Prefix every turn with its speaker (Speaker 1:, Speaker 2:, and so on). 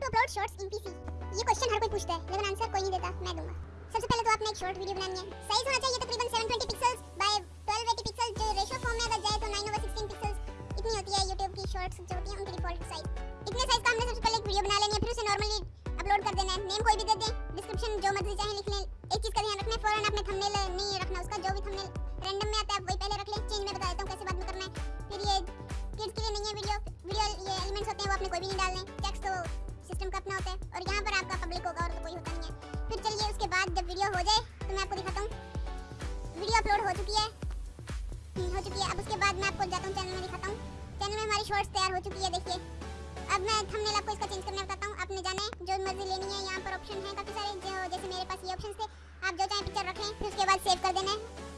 Speaker 1: To upload shorts in PC ये question हर कोई पूछता है, लेकिन आंसर कोई नहीं देता, मैं दूँगा। सबसे पहले तो आपने एक शॉर्ट वीडियो बनानी है। साइज़ होना चाहिए तकरीबन 720 पिक्सेल्स बाय 1280 पिक्सेल्स जो रेशियो फॉर्म में अगर जाए तो 9 ओवर 16 पिक्सेल्स इतनी होती है YouTube की शॉर्ट्स जो होती है, उनकी डिफ़ॉल्ट साइज़ इतने साइज़ का हमने सबसे पहले एक वीडियो बना लेनी है, फिर उसे नॉर्मली अपलोड कर देना है। नेम कोई भी दे दें डिस्क्रिप्शन जो मर्ज़ी चाहे लिख लें। एक चीज़ का ध्यान रखना है फ़ौरन आपने थंबनेल नहीं रखना, उसका जो भी थंबनेल रैंडम में आता है वही पहले रख लें। चेंज में बता देता हूँ कैसे बाद में करना है। फिर ये किड्स के लिए नहीं है वीडियो वीडियो ये एलिमेंट्स होते हैं, वो आपने कोई भी नहीं डालने। टेक्स्ट तो बाद जब वीडियो हो जाए तो मैं आपको दिखाता हूँ। वीडियो अपलोड हो चुकी है। हम्म, हो चुकी है। अब उसके बाद मैं आपको जाता हूँ चैनल में दिखाता हूँ। चैनल में हमारी शॉर्ट्स तैयार हो चुकी है देखिए। अब मैं थंबनेल आपको इसका चेंज करने बताता हूँ। आपने जाना है जो मर्ज़ी लेनी है यहाँ पर ऑप्शन है। काफ़ी सारे जैसे मेरे पास ये ऑप्शन थे। आप जो चाहे